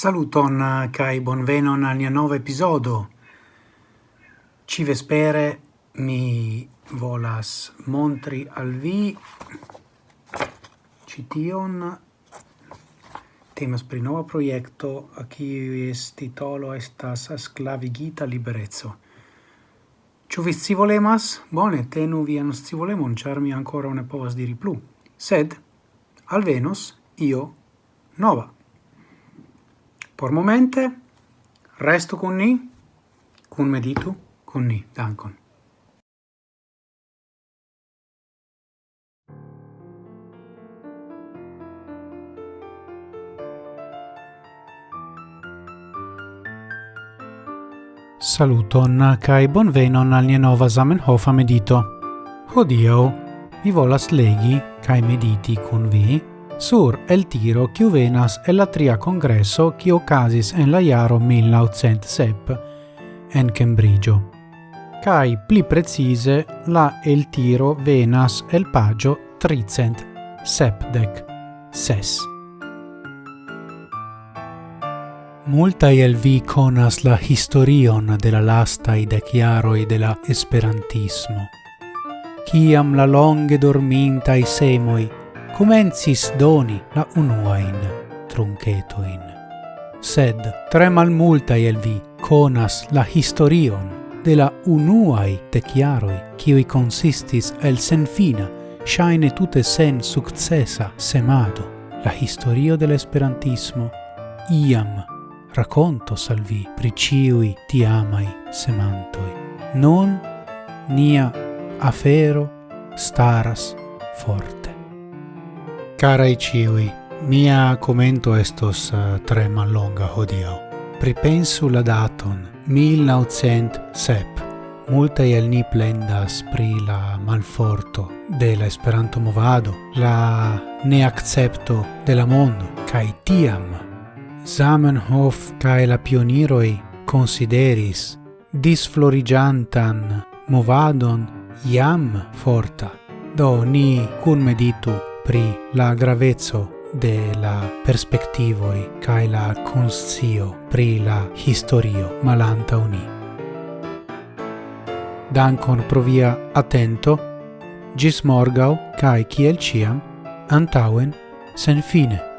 Saluton eh, kai bonvenon al nia nova episodo. Ci vespere mi volas montri al vi cition temas pri nova proiecto a qui es titolo estas sclavigita liberezzo. Ciu vi scivolemas? Bone, tenu vian scivolemon, char mi ancora ne povas diri plu. Sed, alvenos, io nova. Por momente, resto con ni, con meditu, con ni. Dankon. Saluton kai bonvenon al nia nova Zamenhofa medito. Hodio, mi volas legi kaj mediti kun vi sur el tiro kiu venas el la tria congresso kiu ocasis en la jaro 1907 en Cambridgeo. Cai pli precise la el tiro venas el pagio tricent sepdec ses. Multa el vi conas la historion de la lasta i de chiaro de la esperantismo. Ciam la longe dorminta i semoi comencis doni la unuain truncetoin. Sed tre malmultai el vi conas la historion de la unuai teciaroi qui consistis el senfina, shaine tute sen successa semado, la historio de l'esperantismo iam racconto salvi priciui ti amai tiamai semantoi. Non nia afero staras forte Carai ciui, mia commento estos uh, tre mallonga hodiau. Pripensu la daton 1907. Multae el ni plendas pri la malforto de la Esperanto movado, la neaccepto de la mondo, cae tiam Zamenhof cae la pioniroi consideris disflorigiantan movadon iam forta. Do ni cun meditu pri la gravezzo de la perspectivoi cae la conscio pri la historio malanta uni. Dankon pro via attento, gis morgau cae ciel ciam, antauen, sen fine.